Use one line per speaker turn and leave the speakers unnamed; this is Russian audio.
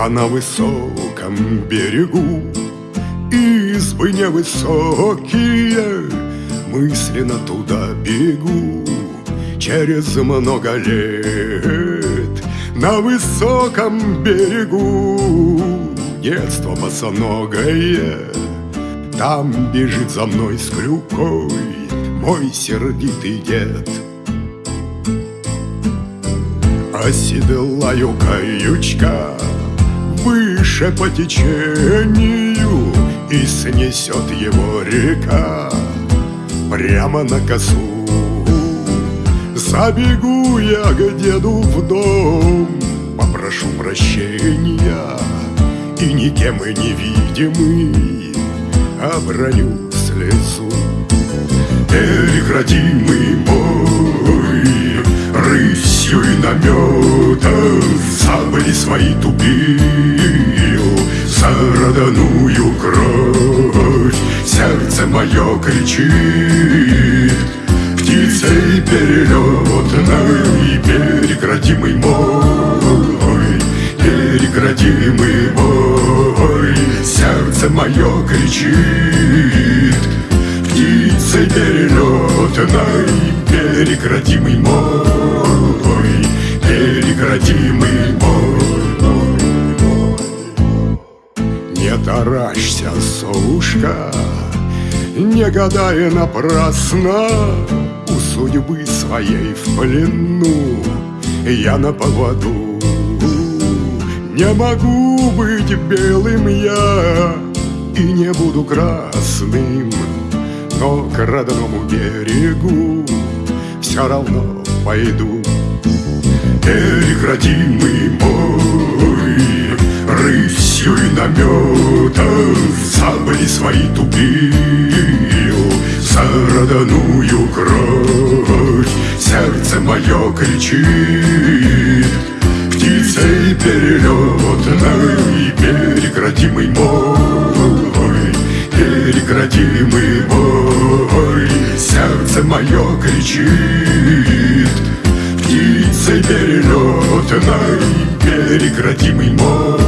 А на высоком берегу Избы невысокие Мысленно туда бегу Через много лет. На высоком берегу Детство босоногое Там бежит за мной с клюкой Мой сердитый дед. Оседлаю каючка Выше по течению И снесет его река Прямо на косу. Забегу я к деду в дом Попрошу прощения И никем и невидимый Оброню слезу. Берег родимый родную кровь. Сердце мое кричит Птицей перелетной Берег родимый мой Берег родимый мой Сердце мое кричит Птицей перелетной Берег родимый мой таращься, совушка Не гадая напрасно. У судьбы своей в плену Я на поводу. Не могу быть белым я И не буду красным Но к родному берегу Все равно пойду. Берег родимый мой Рысью и Сабли свои тупил За родную кровь. Сердце мое кричит Птицей перелетной Берег родимый мой Берег родимый мой. Сердце мое кричит Птицей перелетной Берег родимый мой